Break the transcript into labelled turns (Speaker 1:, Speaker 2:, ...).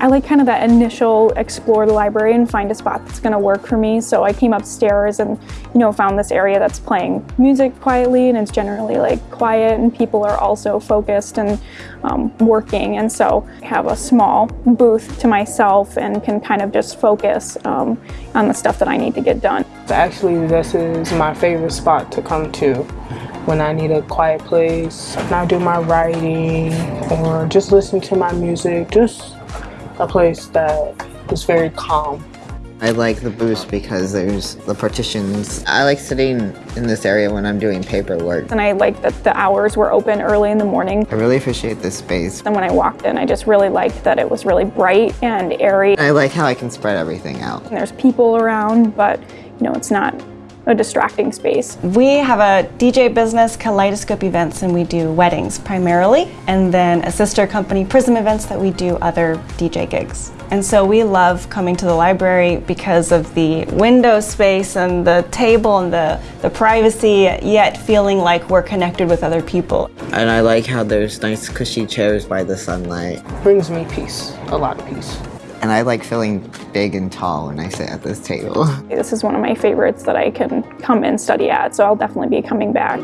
Speaker 1: I like kind of that initial explore the library and find a spot that's going to work for me. So I came upstairs and, you know, found this area that's playing music quietly and it's generally like quiet and people are also focused and um, working. And so I have a small booth to myself and can kind of just focus um, on the stuff that I need to get done.
Speaker 2: Actually, this is my favorite spot to come to when I need a quiet place, when I do my writing or just listen to my music, just a place that is very calm.
Speaker 3: I like the booth because there's the partitions. I like sitting in this area when I'm doing paperwork.
Speaker 1: And I like that the hours were open early in the morning.
Speaker 3: I really appreciate this space.
Speaker 1: And when I walked in, I just really liked that it was really bright and airy.
Speaker 3: I like how I can spread everything out.
Speaker 1: And there's people around, but you know, it's not a distracting space.
Speaker 4: We have a DJ business, Kaleidoscope Events, and we do weddings primarily, and then a sister company, Prism Events, that we do other DJ gigs. And so we love coming to the library because of the window space and the table and the, the privacy, yet feeling like we're connected with other people.
Speaker 3: And I like how there's nice cushy chairs by the sunlight.
Speaker 2: Brings me peace, a lot of peace.
Speaker 3: And I like feeling big and tall when I sit at this table.
Speaker 1: This is one of my favorites that I can come and study at, so I'll definitely be coming back.